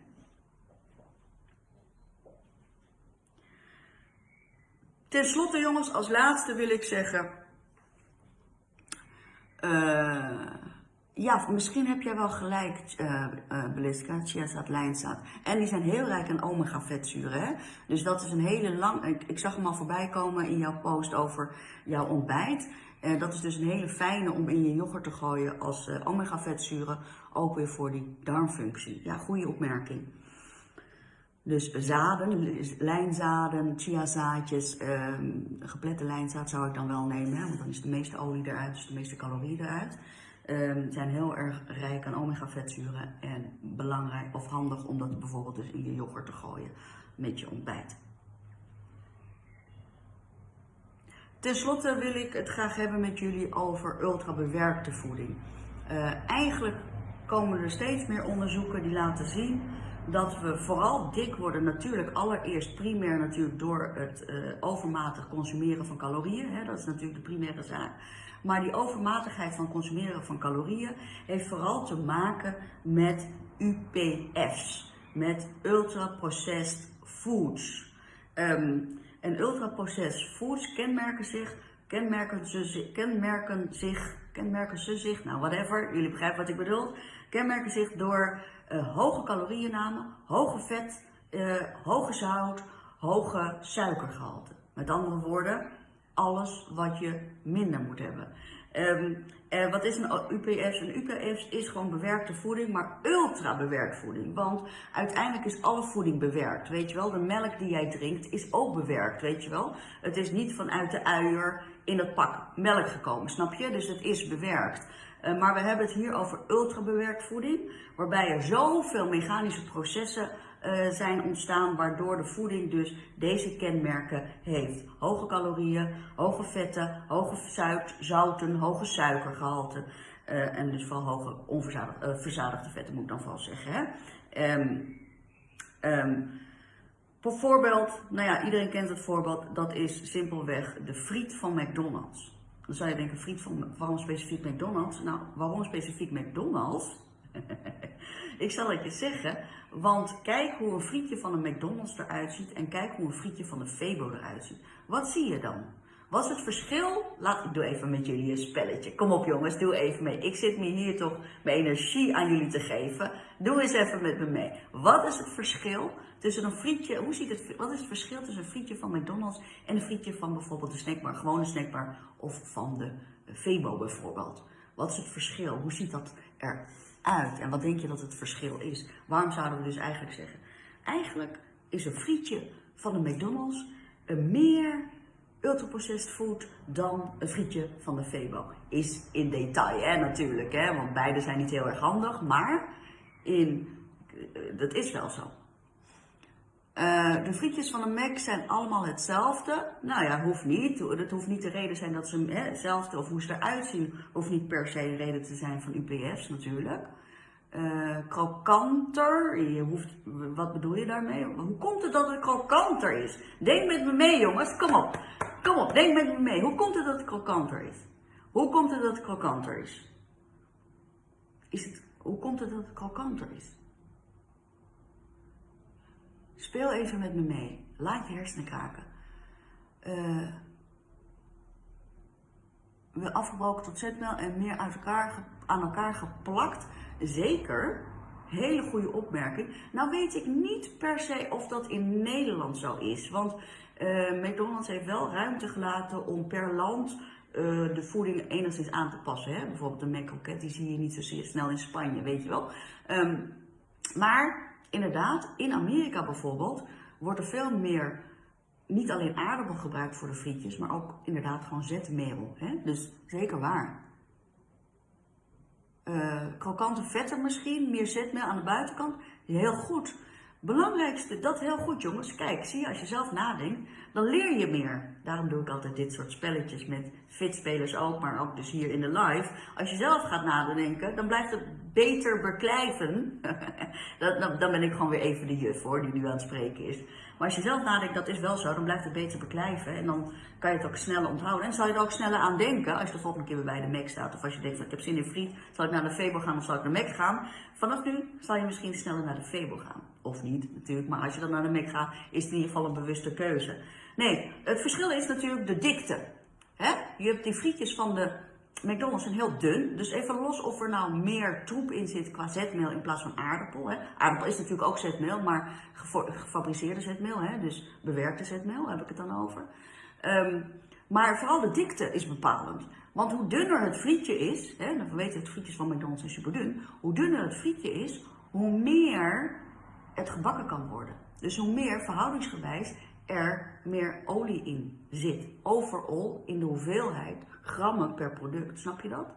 Ten slotte jongens, als laatste wil ik zeggen... Uh, ja, misschien heb jij wel gelijk, uh, uh, chiazaad, lijnzaad. En die zijn heel rijk aan omega-vetzuren. Dus dat is een hele lang... Ik, ik, zag hem al voorbij komen in jouw post over jouw ontbijt. Dat is dus een hele fijne om in je yoghurt te gooien als omega-vetzuren. Ook weer voor die darmfunctie. Ja, goede opmerking. Dus zaden, lijnzaden, chiazaadjes, um, geplette lijnzaad zou ik dan wel nemen, want dan is de meeste olie eruit, dus de meeste calorieën eruit. Um, zijn heel erg rijk aan omega-vetzuren en belangrijk of handig om dat bijvoorbeeld dus in je yoghurt te gooien met je ontbijt. Ten slotte wil ik het graag hebben met jullie over ultrabewerkte voeding. Uh, eigenlijk komen er steeds meer onderzoeken die laten zien dat we vooral dik worden natuurlijk allereerst primair natuurlijk door het uh, overmatig consumeren van calorieën. Hè, dat is natuurlijk de primaire zaak. Maar die overmatigheid van consumeren van calorieën heeft vooral te maken met UPF's, met ultra-processed foods. Um, en ultra-processed foods kenmerken zich, kenmerken, kenmerken zich, kenmerken ze zich, nou whatever, jullie begrijpen wat ik bedoel, kenmerken zich door uh, hoge calorieënname, hoge vet, uh, hoge zout, hoge suikergehalte. Met andere woorden, alles wat je minder moet hebben. Um, uh, wat is een UPF? Een UPF is gewoon bewerkte voeding, maar ultra bewerkt voeding. Want uiteindelijk is alle voeding bewerkt, weet je wel. De melk die jij drinkt is ook bewerkt, weet je wel. Het is niet vanuit de uier in het pak melk gekomen, snap je? Dus het is bewerkt. Uh, maar we hebben het hier over ultra bewerkt voeding, waarbij er zoveel mechanische processen uh, zijn ontstaan, waardoor de voeding dus deze kenmerken heeft. Hoge calorieën, hoge vetten, hoge zouten, hoge suikergehalte. Uh, en dus vooral hoge onverzadigde uh, verzadigde vetten moet ik dan vooral zeggen. Hè? Um, bijvoorbeeld, nou ja, iedereen kent het voorbeeld, dat is simpelweg de friet van McDonald's. Dan zou je denken, friet van, waarom specifiek McDonald's? Nou, waarom specifiek McDonald's? ik zal het je zeggen, want kijk hoe een frietje van een McDonald's eruit ziet en kijk hoe een frietje van een Febo eruit ziet. Wat zie je dan? Wat is het verschil? Laat ik doe even met jullie een spelletje. Kom op jongens, doe even mee. Ik zit me hier toch mijn energie aan jullie te geven. Doe eens even met me mee. Wat is het verschil tussen een frietje, hoe ziet het, wat is het verschil tussen een frietje van McDonald's en een frietje van bijvoorbeeld de snackbar, gewone snackbar of van de Febo bijvoorbeeld? Wat is het verschil? Hoe ziet dat En wat denk je dat het verschil is? Waarom zouden we dus eigenlijk zeggen? Eigenlijk is een frietje van de McDonald's een meer ultraprocessed food dan een frietje van de Febo. Is in detail hè, natuurlijk, hè, want beide zijn niet heel erg handig, maar in, uh, dat is wel zo. Uh, de frietjes van de Mac zijn allemaal hetzelfde. Nou ja, hoeft niet. Het hoeft niet de reden zijn dat ze hè, hetzelfde of hoe ze eruit zien, hoeft niet per se een reden te zijn van UPF's natuurlijk. Uh, krokanter, je hoeft, wat bedoel je daarmee? Hoe komt het dat het krokanter is? Denk met me mee jongens, kom op. Kom op, denk met me mee. Hoe komt het dat het krokanter is? Hoe komt het dat het krokanter is? is het, hoe komt het dat het krokanter is? Speel even met me mee. Laat je hersenen kraken. Uh, we afgebroken tot zetmeel en meer elkaar, aan elkaar geplakt. Zeker. Hele goede opmerking. Nou weet ik niet per se of dat in Nederland zo is. Want uh, McDonald's heeft wel ruimte gelaten om per land uh, de voeding enigszins aan te passen. Hè? Bijvoorbeeld de McCroket, die zie je niet zo snel in Spanje, weet je wel. Um, maar inderdaad, in Amerika bijvoorbeeld, wordt er veel meer, niet alleen aardappel gebruikt voor de frietjes, maar ook inderdaad gewoon zetmeel. Hè? Dus zeker waar. Uh, krokante vetten misschien, meer zetmeel aan de buitenkant, heel goed. Belangrijkste, dat heel goed jongens. Kijk, zie je, als je zelf nadenkt, dan leer je meer. Daarom doe ik altijd dit soort spelletjes met fitspelers ook, maar ook dus hier in de live. Als je zelf gaat nadenken, dan blijft het beter beklijven. dan, ben ik gewoon weer even de juf hoor, die nu aan het spreken is. Maar als je zelf nadenkt, dat is wel zo, dan blijft het beter beklijven. En dan kan je het ook sneller onthouden. En zal je er ook sneller aan denken, als je de volgende keer weer bij de Mac staat. Of als je denkt, ik heb zin in friet, zal ik naar de Febo gaan of zal ik naar de Mac gaan. Vanaf nu zal je misschien sneller naar de Febo gaan. Of niet natuurlijk, maar als je dan naar de Mac gaat, is het in ieder geval een bewuste keuze. Nee, het verschil is natuurlijk de dikte. Je hebt die frietjes van de McDonald's zijn heel dun. Dus even los of er nou meer troep in zit qua zetmeel in plaats van aardappel. Aardappel is natuurlijk ook zetmeel, maar gefabriceerde zetmeel. Dus bewerkte zetmeel heb ik het dan over. Um, maar vooral de dikte is bepalend. Want hoe dunner het frietje is, hè, dan weten we het frietjes van McDonald's zijn super dun. Hoe dunner het frietje is, hoe meer het gebakken kan worden. Dus hoe meer verhoudingsgewijs er meer olie in zit. Overal in de hoeveelheid grammen per product. Snap je dat?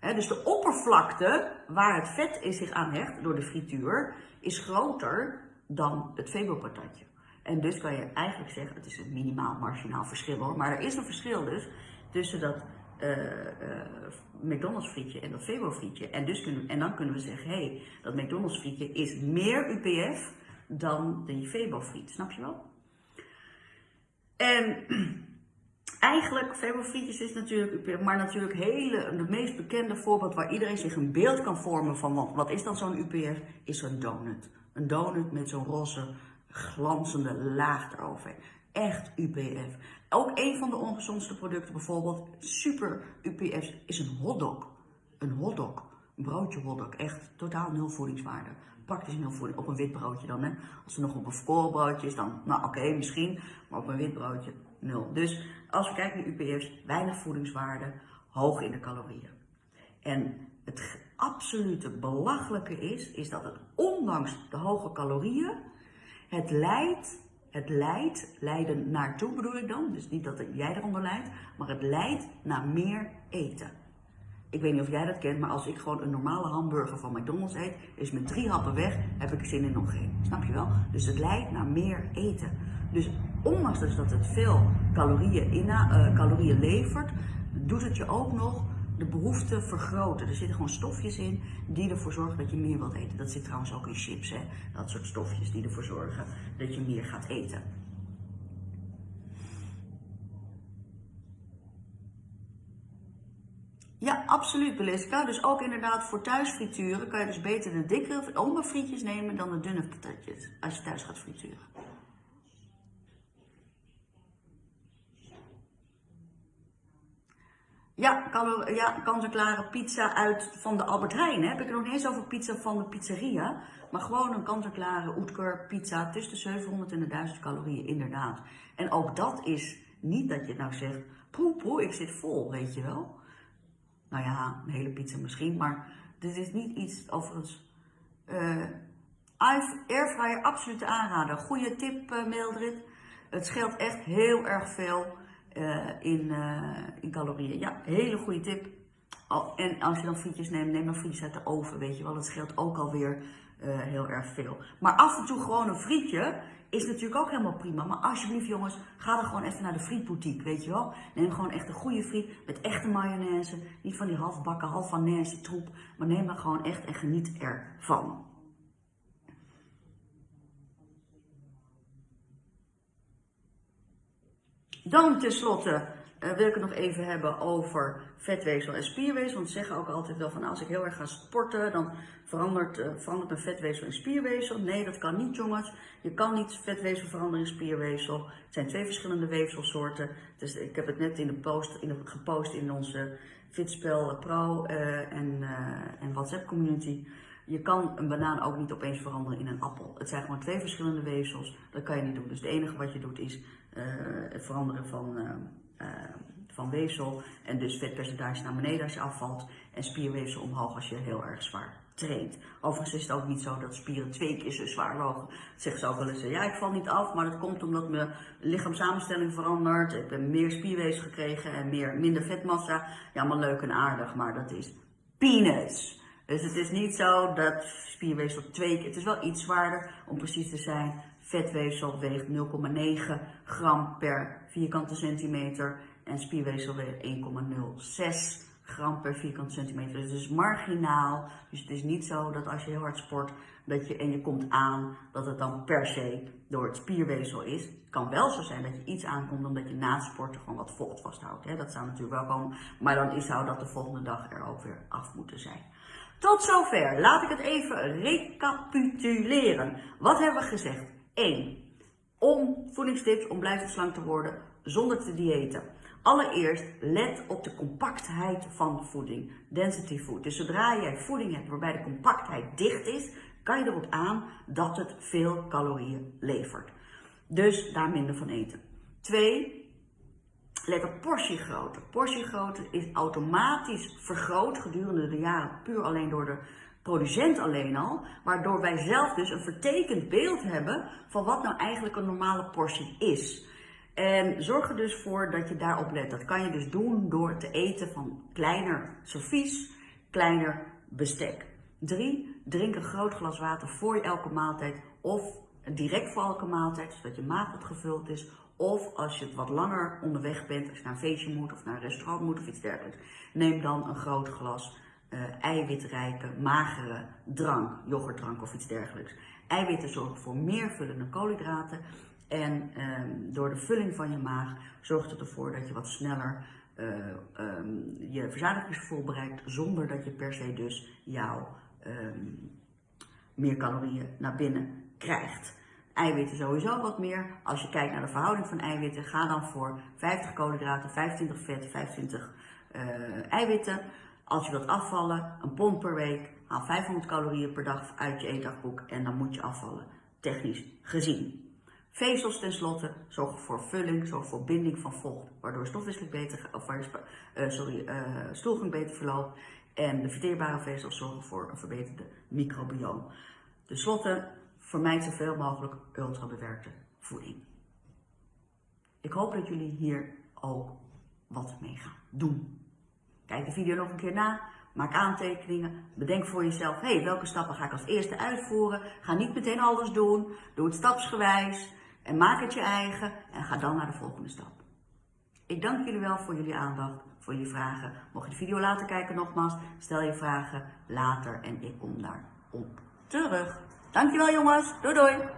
dus de oppervlakte waar het vet in zich aan hecht door de frituur is groter dan het Febo-patatje. En dus kan je eigenlijk zeggen, het is een minimaal marginaal verschil hoor, maar er is een verschil dus tussen dat uh, uh, McDonald's frietje en dat Febo frietje. En, dus kunnen, en dan kunnen we zeggen, hé, hey, dat McDonald's frietje is meer UPF dan die Febo friet. Snap je wel? En eigenlijk, Febo frietjes is natuurlijk UPF, maar natuurlijk hele, het meest bekende voorbeeld waar iedereen zich een beeld kan vormen van wat, wat is dan zo'n UPF, is zo'n donut. Een donut met zo'n roze glanzende laag erover. Echt UPF. Ook een van de ongezondste producten, bijvoorbeeld super UPF, is een hotdog. Een hotdog. Een broodje hotdog. Echt totaal nul voedingswaarde. Praktisch nul voeding. Op een wit broodje dan, hè. Als er nog op een volkoren broodje is, dan, nou oké, misschien. Maar op een wit broodje, nul. Dus als we kijken naar UPF's, weinig voedingswaarde, hoog in de calorieën. En het absolute belachelijke is, is dat het ondanks de hoge calorieën, het leidt, het leidt, leiden naartoe bedoel ik dan, dus niet dat jij eronder leidt, maar het leidt naar meer eten. Ik weet niet of jij dat kent, maar als ik gewoon een normale hamburger van McDonald's eet, is met drie happen weg, heb ik zin in nog geen. Snap je wel? Dus het leidt naar meer eten. Dus ondanks dus dat het veel calorieën, in, uh, calorieën levert, doet het je ook nog de behoefte vergroten. Er zitten gewoon stofjes in die ervoor zorgen dat je meer wilt eten. Dat zit trouwens ook in chips, hè? dat soort stofjes die ervoor zorgen dat je meer gaat eten. Ja, absoluut Beliska. Dus ook inderdaad voor thuisfrituren kan je dus beter de dikke frietjes nemen dan de dunne patatjes als je thuis gaat frituren. Ja, calo- ja kant-en-klare pizza uit van de Albert Heijn. Heb ik het nog niet eens over pizza van de pizzeria. Maar gewoon een kant-en-klare Oetker pizza tussen de 700 en de 1000 calorieën, inderdaad. En ook dat is niet dat je nou zegt, poe poe, ik zit vol, weet je wel. Nou ja, een hele pizza misschien, maar dit is niet iets overigens... Uh, airfryer absoluut aanraden. Goede tip, uh, Mildred. Het scheelt echt heel erg veel uh, in, in calorieën. Ja, hele goede tip. En als je dan frietjes neemt, neem dan frietjes uit de oven, weet je wel. Dat scheelt ook alweer heel erg veel. Maar af en toe gewoon een frietje is natuurlijk ook helemaal prima. Maar alsjeblieft jongens, ga dan gewoon even naar de frietboutique, weet je wel. Neem gewoon echt een goede friet met echte mayonaise. Niet van die halfbakken, half van troep. Maar neem dan gewoon echt en geniet ervan. Dan tenslotte uh, wil ik het nog even hebben over vetweefsel en spierweefsel. Want ze zeggen ook altijd wel van als ik heel erg ga sporten, dan verandert, uh, verandert mijn vetweefsel in spierweefsel. Nee, dat kan niet jongens. Je kan niet vetweefsel veranderen in spierweefsel. Het zijn twee verschillende weefselsoorten. Dus ik heb het net in de post, in de, gepost in onze Fitspel Pro uh, en, en WhatsApp community. Je kan een banaan ook niet opeens veranderen in een appel. Het zijn gewoon twee verschillende weefsels. Dat kan je niet doen. Dus het enige wat je doet is het veranderen van uh, van weefsel en dus vetpercentage naar beneden als je afvalt en spierweefsel omhoog als je heel erg zwaar traint. Overigens is het ook niet zo dat spieren twee keer zo zwaar. Dat zeggen ze ook wel eens, ja ik val niet af, maar dat komt omdat mijn lichaamssamenstelling verandert. Ik heb meer spierweefsel gekregen en meer, minder vetmassa. Ja, allemaal leuk en aardig, maar dat is peanuts. Dus het is niet zo dat spierweefsel twee keer, het is wel iets zwaarder om precies te zijn. Vetweefsel weegt 0,9 gram per vierkante centimeter en spierweefsel weegt 1,06 gram per vierkante centimeter. Dus het is marginaal. Dus het is niet zo dat als je heel hard sport dat je, en je komt aan, dat het dan per se door het spierweefsel is. Het kan wel zo zijn dat je iets aankomt omdat je na het sporten gewoon wat vocht vasthoudt. Hè? Dat zou natuurlijk wel komen. Maar dan is, zou dat de volgende dag er ook weer af moeten zijn. Tot zover. Laat ik het even recapituleren. Wat hebben we gezegd? 1. Om voedingstips om blijvend slank te worden zonder te diëten. Allereerst let op de compactheid van voeding, density food. Dus zodra jij voeding hebt waarbij de compactheid dicht is, kan je erop aan dat het veel calorieën levert. Dus daar minder van eten. Twee, let op portiegrootte. Portiegrootte is automatisch vergroot gedurende de jaren puur alleen door de producent alleen al, waardoor wij zelf dus een vertekend beeld hebben van wat nou eigenlijk een normale portie is. En zorg er dus voor dat je daarop let. Dat kan je dus doen door te eten van kleiner servies, kleiner bestek. 3. Drink een groot glas water voor elke maaltijd of direct voor elke maaltijd, zodat je maag goed gevuld is. Of als je wat langer onderweg bent, als je naar een feestje moet of naar een restaurant moet of iets dergelijks, neem dan een groot glas uh, eiwitrijke, magere drank, yoghurtdrank of iets dergelijks. Eiwitten zorgen voor meer vullende koolhydraten en um, door de vulling van je maag zorgt het ervoor dat je wat sneller uh, um, je verzadigingsgevoel bereikt zonder dat je per se dus jouw um, meer calorieën naar binnen krijgt. Eiwitten sowieso wat meer. Als je kijkt naar de verhouding van eiwitten, ga dan voor 50 koolhydraten, 25 vet, 25 uh, eiwitten. Als je wilt afvallen, een pond per week, haal 500 calorieën per dag uit je eetdagboek en dan moet je afvallen, technisch gezien. Vezels tenslotte zorgen voor vulling, zorgen voor binding van vocht, waardoor stofwisseling beter, of, uh, sorry, uh, stoelgang beter verloopt. En de verteerbare vezels zorgen voor een verbeterde microbioom. Ten slotte, vermijd zoveel mogelijk ultrabewerkte voeding. Ik hoop dat jullie hier ook wat mee gaan doen. Kijk de video nog een keer na. Maak aantekeningen. Bedenk voor jezelf, hé, hey, welke stappen ga ik als eerste uitvoeren? Ga niet meteen alles doen. Doe het stapsgewijs. En maak het je eigen. En ga dan naar de volgende stap. Ik dank jullie wel voor jullie aandacht, voor jullie vragen. Mocht je de video later kijken nogmaals, stel je vragen later en ik kom daar op terug. Dankjewel jongens. Doei doei.